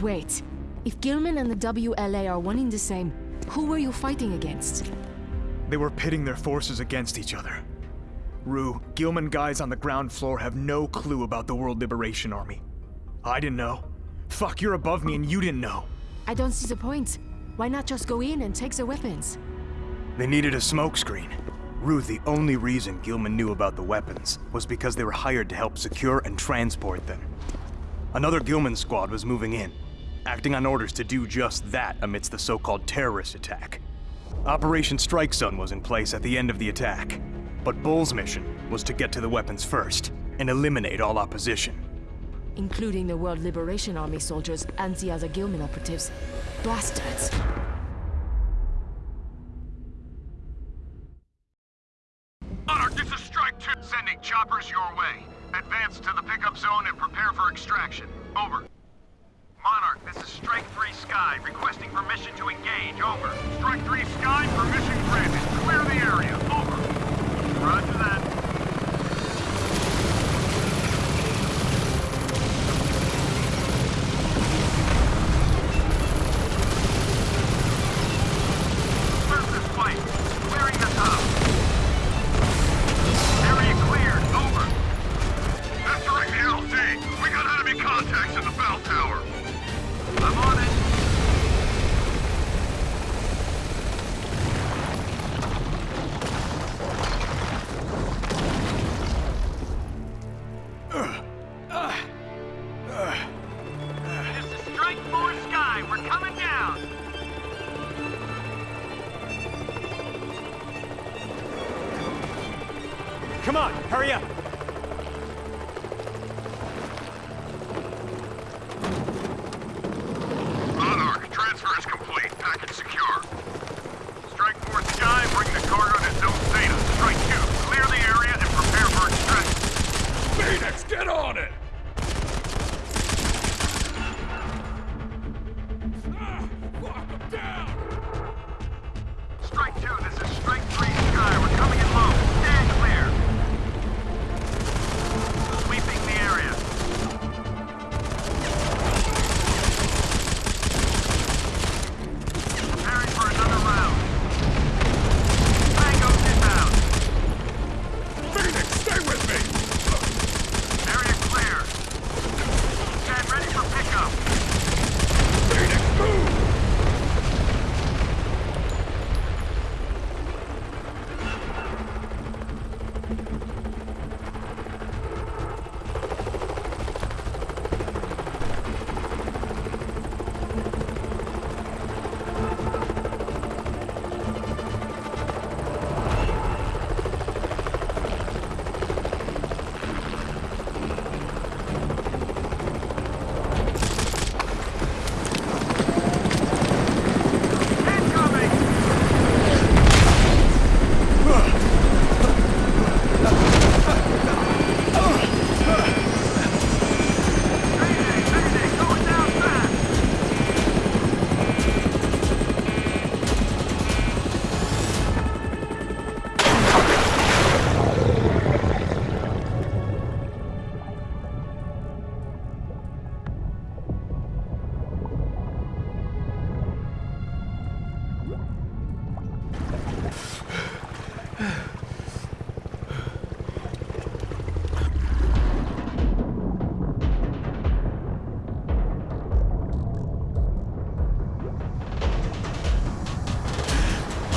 But wait. If Gilman and the WLA are one and the same, who were you fighting against? They were pitting their forces against each other. Rue, Gilman guys on the ground floor have no clue about the World Liberation Army. I didn't know. Fuck, you're above me and you didn't know. I don't see the point. Why not just go in and take the weapons? They needed a smokescreen. Rue, the only reason Gilman knew about the weapons was because they were hired to help secure and transport them. Another Gilman squad was moving in, acting on orders to do just that amidst the so-called terrorist attack. Operation Strike Zone was in place at the end of the attack, but Bull's mission was to get to the weapons first and eliminate all opposition. Including the World Liberation Army soldiers and the other Gilman operatives. Bastards! Monarch, this is Strike 2. Sending choppers your way. Advance to the pickup zone and prepare for extraction. Over. This is Strike 3 Sky, requesting permission to engage. Over. Strike 3 Sky, permission granted. Clear the area. Over. Roger Come on, hurry up! Monarch, transfer is complete. Package secure. Strike Force Sky, bring the cargo to Zone Zeta. Strike 2, clear the area and prepare for extraction. Phoenix, get on it!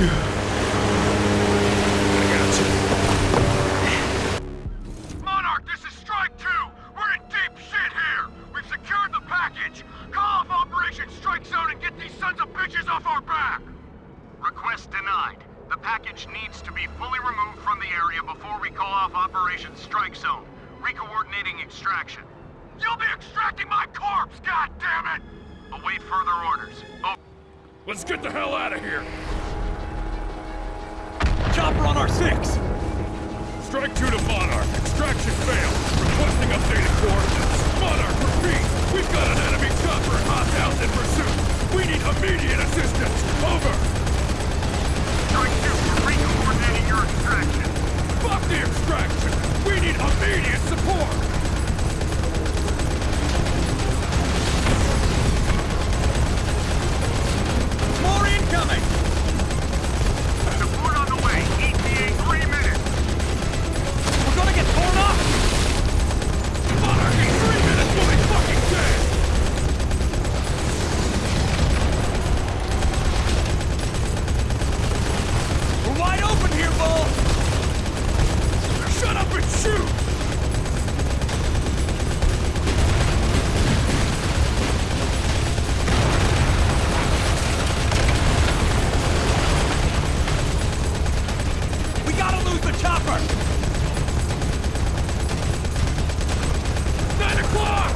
Let's get these sons of bitches off our back. Request denied. The package needs to be fully removed from the area before we call off operation Strike Zone. Re-coordinating extraction. You'll be extracting my corpse, goddamn it. Away further orders. Oh. Get us get the hell out of here! Chopper on our six! Strike two to Monarch. Extraction failed. Requesting updated coordinates. Monarch, repeat. We've got an enemy chopper and hostiles in pursuit. We need immediate assistance. Over. Strike 2, we're recoordinating your extraction. Fuck the extraction. We need immediate support. More incoming! Support on the way. ETA three minutes. We're gonna get torn up! Monarch, in three minutes we'll be fucking dead. We're wide open here, Bull! Shut up and shoot. We gotta lose the chopper! Nine o'clock.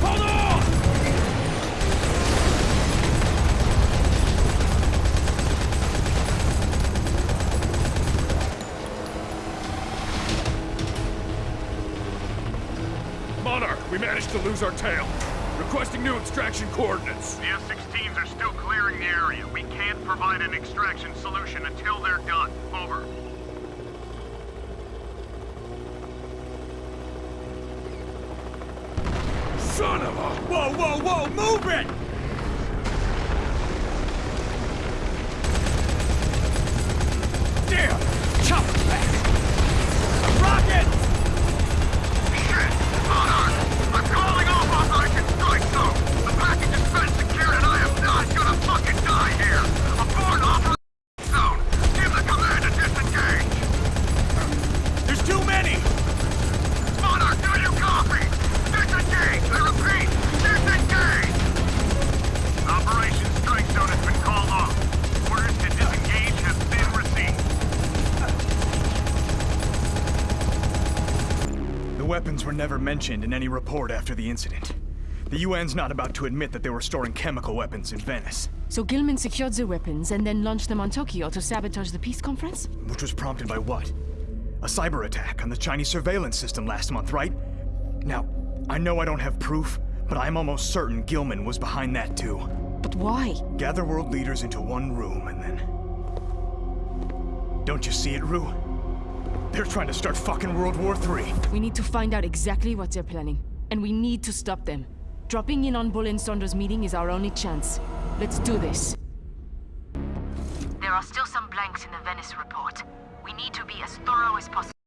Hold on! Monarch, we managed to lose our tail. Requesting new extraction coordinates. The F-16s are still clearing the area. We can't provide an extraction solution until they're done. Over. Son of a... Whoa, whoa, whoa! Move it! Damn! Chopper back! Rocket! Shit! Monarch! I'm calling off Operation Strike Zone! The package has been secured and I am not gonna fucking die here! Abort Operation Zone! Give the command to disengage! There's too many! Monarch, do you copy? Disengage! I repeat, disengage! Operation Strike Zone has been called off. Orders to disengage have been received. The weapons were never mentioned in any report after the incident. The UN's not about to admit that they were storing chemical weapons in Venice, So Gilman secured the weapons and then launched them on Tokyo to sabotage the peace conference? which was prompted by what? A cyber attack on the Chinese surveillance system last month, right? Now, I know I don't have proof, but I'm almost certain Gilman was behind that too. But why? Gather world leaders into one room and then... Don't you see it, Rue? They're trying to start fucking World War III. We need to find out exactly what they're planning. And we need to stop them. Dropping in on Bull and Saunders' meeting is our only chance. Let's do this. There are still some blanks in the Venice report. We need to be as thorough as possible.